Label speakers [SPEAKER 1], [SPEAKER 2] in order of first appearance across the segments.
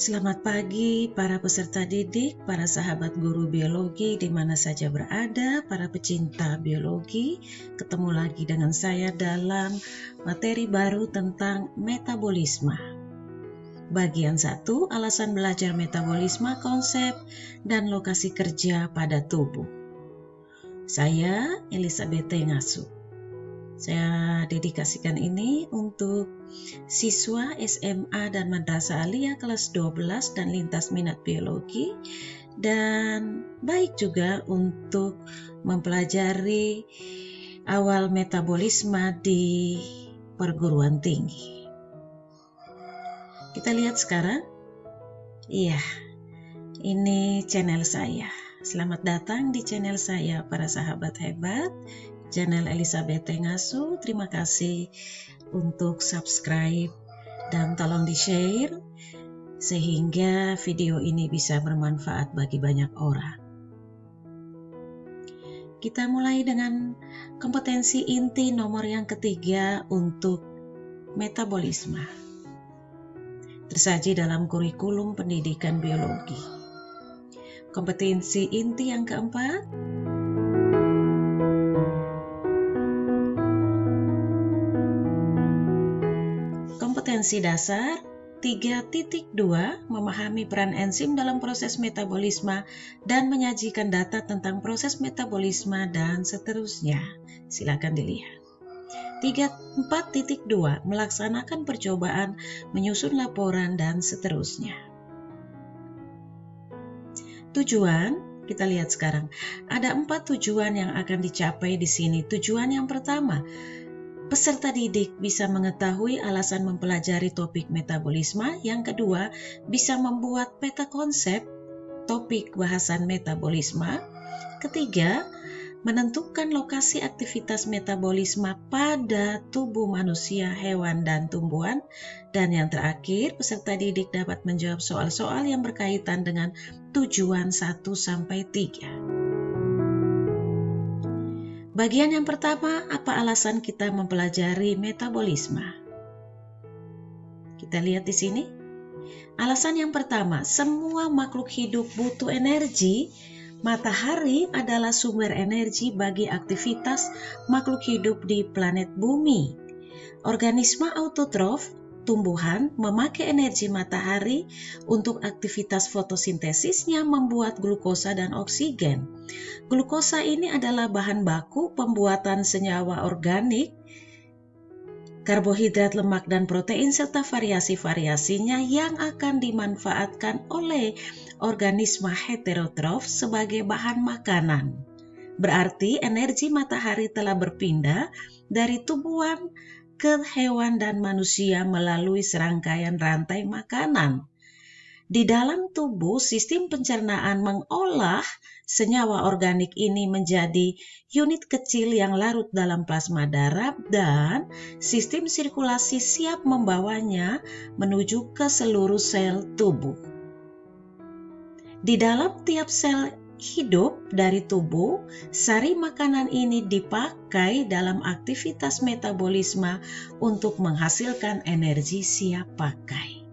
[SPEAKER 1] Selamat pagi para peserta didik, para sahabat guru biologi di mana saja berada, para pecinta biologi. Ketemu lagi dengan saya dalam materi baru tentang metabolisme. Bagian 1, alasan belajar metabolisme, konsep, dan lokasi kerja pada tubuh. Saya Elizabeth Ngasu. Saya dedikasikan ini untuk siswa SMA dan Madrasah Aliyah kelas 12 dan lintas minat biologi dan baik juga untuk mempelajari awal metabolisme di perguruan tinggi. Kita lihat sekarang. Iya, ini channel saya. Selamat datang di channel saya para sahabat hebat channel Elizabeth Tengasu. Terima kasih untuk subscribe dan tolong di-share sehingga video ini bisa bermanfaat bagi banyak orang. Kita mulai dengan kompetensi inti nomor yang ketiga untuk metabolisme. Tersaji dalam kurikulum pendidikan biologi. Kompetensi inti yang keempat, Kompetensi dasar 3.2 memahami peran enzim dalam proses metabolisme dan menyajikan data tentang proses metabolisme dan seterusnya. Silakan dilihat. 4.2 melaksanakan percobaan, menyusun laporan dan seterusnya. Tujuan kita lihat sekarang. Ada empat tujuan yang akan dicapai di sini. Tujuan yang pertama, Peserta didik bisa mengetahui alasan mempelajari topik metabolisme. Yang kedua, bisa membuat peta konsep topik bahasan metabolisme. Ketiga, menentukan lokasi aktivitas metabolisme pada tubuh manusia, hewan, dan tumbuhan. Dan yang terakhir, peserta didik dapat menjawab soal-soal yang berkaitan dengan tujuan 1 sampai 3. Bagian yang pertama, apa alasan kita mempelajari metabolisme? Kita lihat di sini. Alasan yang pertama, semua makhluk hidup butuh energi. Matahari adalah sumber energi bagi aktivitas makhluk hidup di planet bumi. Organisme autotrof tumbuhan memakai energi matahari untuk aktivitas fotosintesisnya membuat glukosa dan oksigen. Glukosa ini adalah bahan baku pembuatan senyawa organik, karbohidrat, lemak, dan protein serta variasi-variasinya yang akan dimanfaatkan oleh organisme heterotrof sebagai bahan makanan. Berarti energi matahari telah berpindah dari tubuhan ke hewan dan manusia melalui serangkaian rantai makanan. Di dalam tubuh, sistem pencernaan mengolah senyawa organik ini menjadi unit kecil yang larut dalam plasma darah dan sistem sirkulasi siap membawanya menuju ke seluruh sel tubuh. Di dalam tiap sel hidup dari tubuh, sari makanan ini dipakai dalam aktivitas metabolisme untuk menghasilkan energi siap pakai.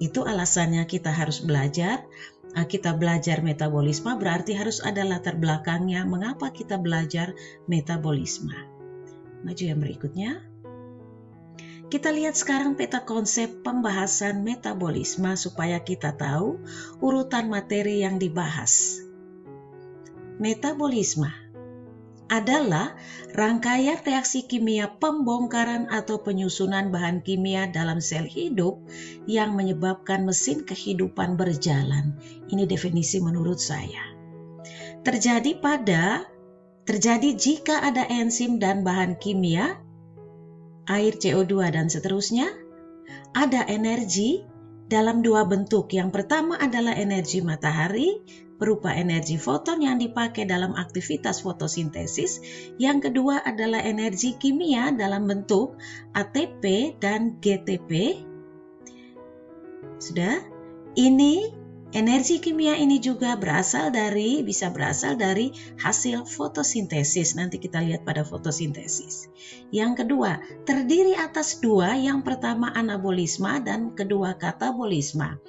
[SPEAKER 1] Itu alasannya kita harus belajar. Ah, kita belajar metabolisme berarti harus ada latar belakangnya mengapa kita belajar metabolisme. Maju yang berikutnya. Kita lihat sekarang peta konsep pembahasan metabolisme supaya kita tahu urutan materi yang dibahas. Metabolisme adalah rangkaian reaksi kimia pembongkaran atau penyusunan bahan kimia dalam sel hidup yang menyebabkan mesin kehidupan berjalan. Ini definisi menurut saya. Terjadi pada terjadi jika ada enzim dan bahan kimia, air CO2 dan seterusnya, ada energi dalam dua bentuk. Yang pertama adalah energi matahari berupa energi foton yang dipakai dalam aktivitas fotosintesis. Yang kedua adalah energi kimia dalam bentuk ATP dan GTP. Sudah? Ini Energi kimia ini juga berasal dari bisa berasal dari hasil fotosintesis. Nanti kita lihat pada fotosintesis. Yang kedua, terdiri atas dua. Yang pertama anabolisme dan kedua katabolisme.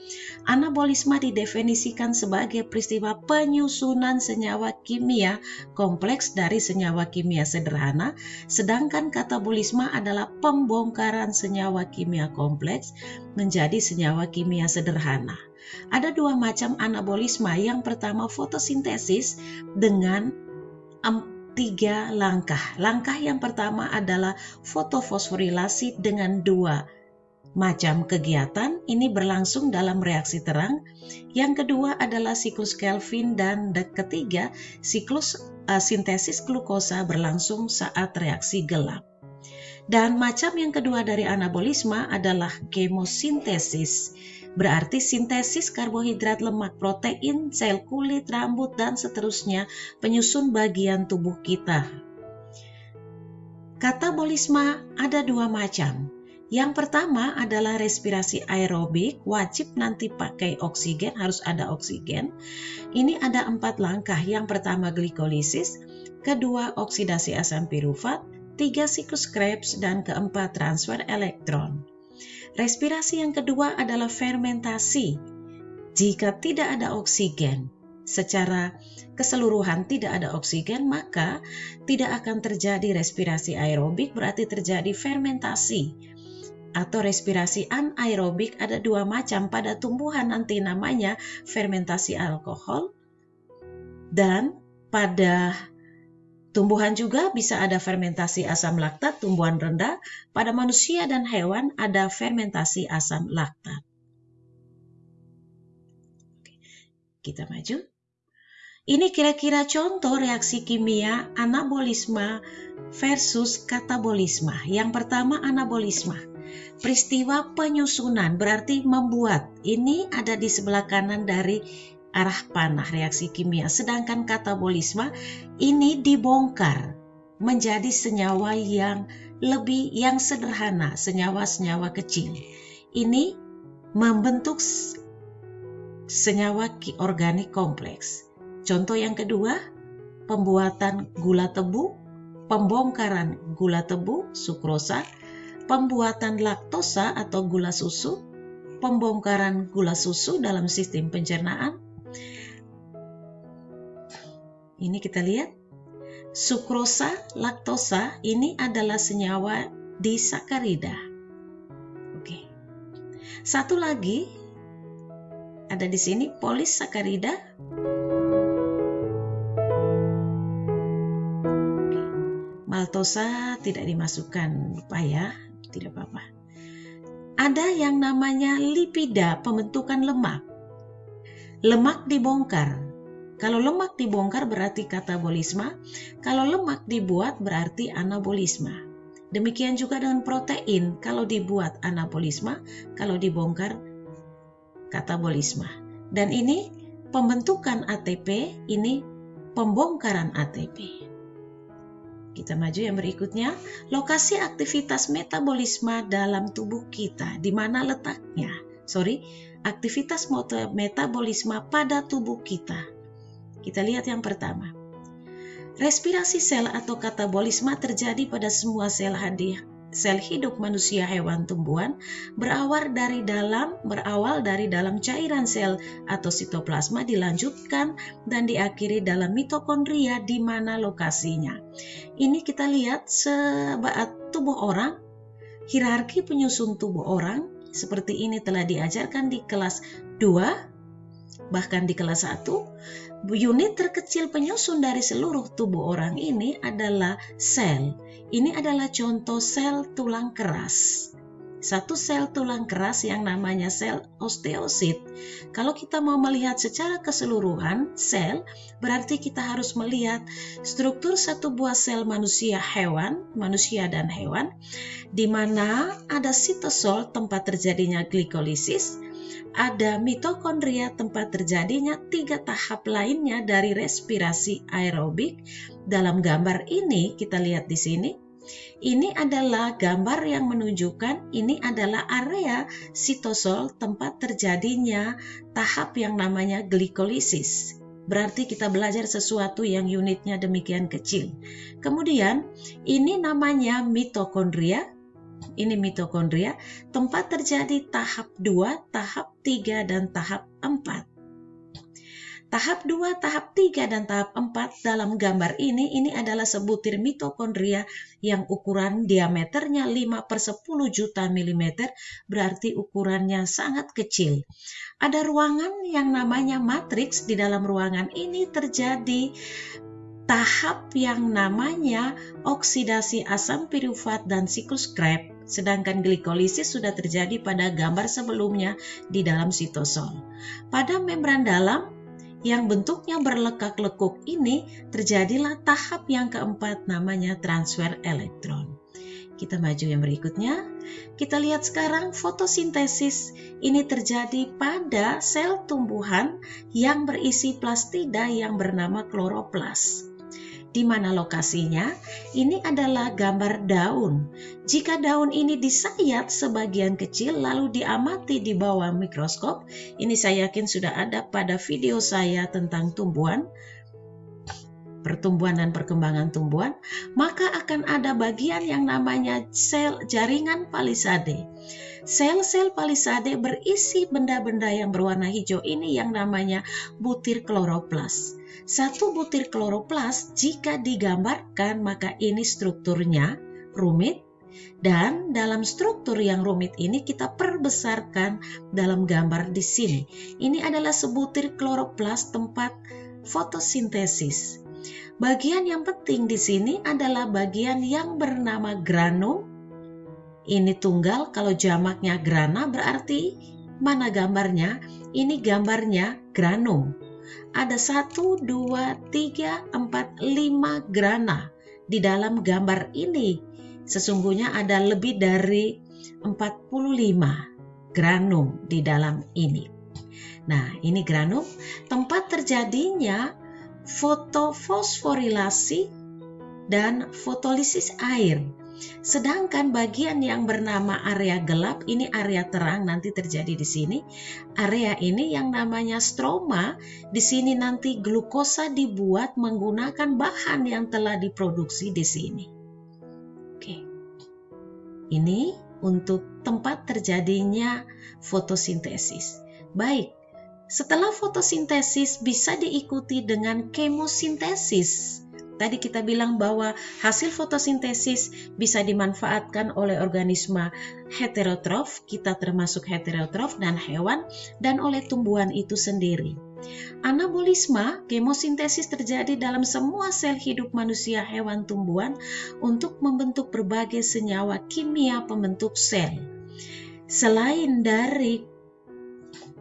[SPEAKER 1] Anabolisme didefinisikan sebagai peristiwa penyusunan senyawa kimia kompleks dari senyawa kimia sederhana, sedangkan katabolisme adalah pembongkaran senyawa kimia kompleks menjadi senyawa kimia sederhana. Ada dua macam anabolisme. Yang pertama fotosintesis dengan tiga langkah. Langkah yang pertama adalah fotofosforilasi dengan dua macam kegiatan ini berlangsung dalam reaksi terang. Yang kedua adalah siklus Kelvin dan ketiga siklus uh, sintesis glukosa berlangsung saat reaksi gelap. Dan macam yang kedua dari anabolisme adalah kemosintesis Berarti sintesis karbohidrat, lemak, protein, sel kulit, rambut, dan seterusnya penyusun bagian tubuh kita. Katabolisme ada dua macam. Yang pertama adalah respirasi aerobik, wajib nanti pakai oksigen, harus ada oksigen. Ini ada empat langkah. Yang pertama glikolisis, kedua oksidasi asam pirufat, tiga siklus Krebs, dan keempat transfer elektron. Respirasi yang kedua adalah fermentasi. Jika tidak ada oksigen, secara keseluruhan tidak ada oksigen, maka tidak akan terjadi respirasi aerobik, berarti terjadi fermentasi. Atau respirasi anaerobik ada dua macam pada tumbuhan nanti namanya fermentasi alkohol dan pada Tumbuhan juga bisa ada fermentasi asam laktat, tumbuhan rendah. Pada manusia dan hewan ada fermentasi asam laktat. Kita maju. Ini kira-kira contoh reaksi kimia anabolisme versus katabolisme. Yang pertama anabolisme. Peristiwa penyusunan berarti membuat. Ini ada di sebelah kanan dari arah panah reaksi kimia. Sedangkan katabolisme ini dibongkar menjadi senyawa yang lebih yang sederhana, senyawa-senyawa kecil. Ini membentuk senyawa organik kompleks. Contoh yang kedua, pembuatan gula tebu, pembongkaran gula tebu, sukrosa, pembuatan laktosa atau gula susu, pembongkaran gula susu dalam sistem pencernaan, ini kita lihat sukrosa, laktosa ini adalah senyawa di sakarida. Oke. Satu lagi ada di sini polisakarida. Maltosa tidak dimasukkan, lupa ya, tidak apa-apa. Ada yang namanya lipida, pembentukan lemak. Lemak dibongkar, kalau lemak dibongkar berarti katabolisme, kalau lemak dibuat berarti anabolisme. Demikian juga dengan protein, kalau dibuat anabolisme, kalau dibongkar katabolisme. Dan ini pembentukan ATP, ini pembongkaran ATP. Kita maju yang berikutnya, lokasi aktivitas metabolisme dalam tubuh kita, di mana letaknya? Sorry, aktivitas metabolisme pada tubuh kita. Kita lihat yang pertama. Respirasi sel atau katabolisme terjadi pada semua sel hadir sel hidup manusia, hewan, tumbuhan berawal dari dalam berawal dari dalam cairan sel atau sitoplasma dilanjutkan dan diakhiri dalam mitokondria di mana lokasinya. Ini kita lihat sebaat tubuh orang, hierarki penyusun tubuh orang seperti ini telah diajarkan di kelas 2 bahkan di kelas 1 Unit terkecil penyusun dari seluruh tubuh orang ini adalah sel. Ini adalah contoh sel tulang keras. Satu sel tulang keras yang namanya sel osteosit. Kalau kita mau melihat secara keseluruhan sel, berarti kita harus melihat struktur satu buah sel manusia hewan, manusia dan hewan, di mana ada sitosol tempat terjadinya glikolisis, ada mitokondria tempat terjadinya tiga tahap lainnya dari respirasi aerobik. Dalam gambar ini kita lihat di sini, ini adalah gambar yang menunjukkan ini adalah area sitosol tempat terjadinya tahap yang namanya glikolisis. Berarti kita belajar sesuatu yang unitnya demikian kecil. Kemudian ini namanya mitokondria. Ini mitokondria, tempat terjadi tahap 2, tahap 3, dan tahap 4. Tahap 2, tahap 3, dan tahap 4 dalam gambar ini, ini adalah sebutir mitokondria yang ukuran diameternya 5 per 10 juta milimeter, berarti ukurannya sangat kecil. Ada ruangan yang namanya matriks, di dalam ruangan ini terjadi tahap yang namanya oksidasi asam pirufat dan siklus Krebs sedangkan glikolisis sudah terjadi pada gambar sebelumnya di dalam sitosol. Pada membran dalam, yang bentuknya berlekak-lekuk ini terjadilah tahap yang keempat namanya transfer elektron. Kita maju yang berikutnya. Kita lihat sekarang fotosintesis ini terjadi pada sel tumbuhan yang berisi plastida yang bernama kloroplas di mana lokasinya? Ini adalah gambar daun. Jika daun ini disayat sebagian kecil lalu diamati di bawah mikroskop, ini saya yakin sudah ada pada video saya tentang tumbuhan, pertumbuhan dan perkembangan tumbuhan, maka akan ada bagian yang namanya sel jaringan palisade. Sel-sel palisade berisi benda-benda yang berwarna hijau ini yang namanya butir kloroplas. Satu butir kloroplas jika digambarkan maka ini strukturnya rumit dan dalam struktur yang rumit ini kita perbesarkan dalam gambar di sini. Ini adalah sebutir kloroplas tempat fotosintesis. Bagian yang penting di sini adalah bagian yang bernama granum. Ini tunggal, kalau jamaknya grana berarti mana gambarnya? Ini gambarnya granum ada satu, dua, tiga, empat, lima grana di dalam gambar ini. Sesungguhnya ada lebih dari 45 granum di dalam ini. Nah, ini granum tempat terjadinya fotofosforilasi dan fotolisis air Sedangkan bagian yang bernama area gelap ini area terang nanti terjadi di sini. Area ini yang namanya stroma, di sini nanti glukosa dibuat menggunakan bahan yang telah diproduksi di sini. Oke. Ini untuk tempat terjadinya fotosintesis. Baik, setelah fotosintesis bisa diikuti dengan kemosintesis. Tadi kita bilang bahwa hasil fotosintesis bisa dimanfaatkan oleh organisme heterotrof, kita termasuk heterotrof dan hewan, dan oleh tumbuhan itu sendiri. Anabolisme, kemosintesis terjadi dalam semua sel hidup manusia, hewan, tumbuhan untuk membentuk berbagai senyawa kimia pembentuk sel. Selain dari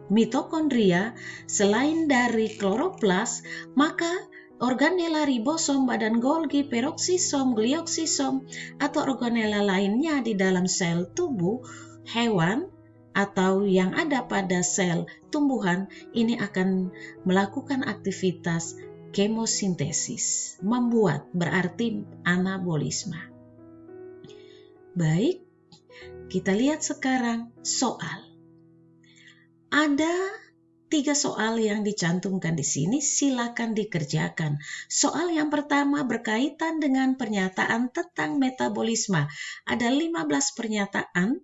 [SPEAKER 1] mitokondria, selain dari kloroplas, maka organela ribosom, badan Golgi, peroksisom, glioksisom, atau organela lainnya di dalam sel tubuh hewan atau yang ada pada sel tumbuhan ini akan melakukan aktivitas kemosintesis, membuat berarti anabolisme. Baik, kita lihat sekarang soal. Ada Tiga soal yang dicantumkan di sini silakan dikerjakan. Soal yang pertama berkaitan dengan pernyataan tentang metabolisme. Ada 15 pernyataan.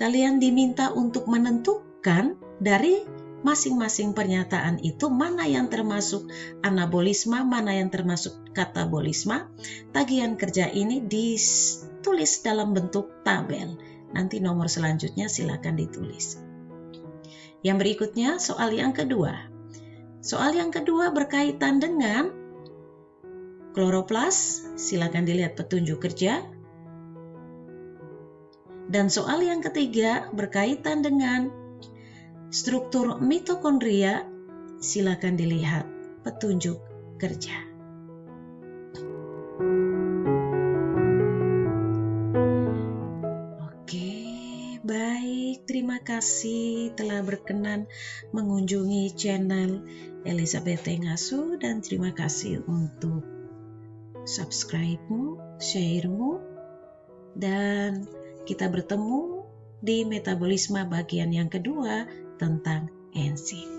[SPEAKER 1] Kalian diminta untuk menentukan dari masing-masing pernyataan itu mana yang termasuk anabolisme, mana yang termasuk katabolisme. Tagihan kerja ini ditulis dalam bentuk tabel. Nanti nomor selanjutnya silakan ditulis. Yang berikutnya soal yang kedua. Soal yang kedua berkaitan dengan kloroplas. Silakan dilihat petunjuk kerja. Dan soal yang ketiga berkaitan dengan struktur mitokondria. Silakan dilihat petunjuk kerja. Terima kasih telah berkenan mengunjungi channel Elizabeth Tengasu dan terima kasih untuk subscribe-mu, share-mu, dan kita bertemu di metabolisme bagian yang kedua tentang enzim.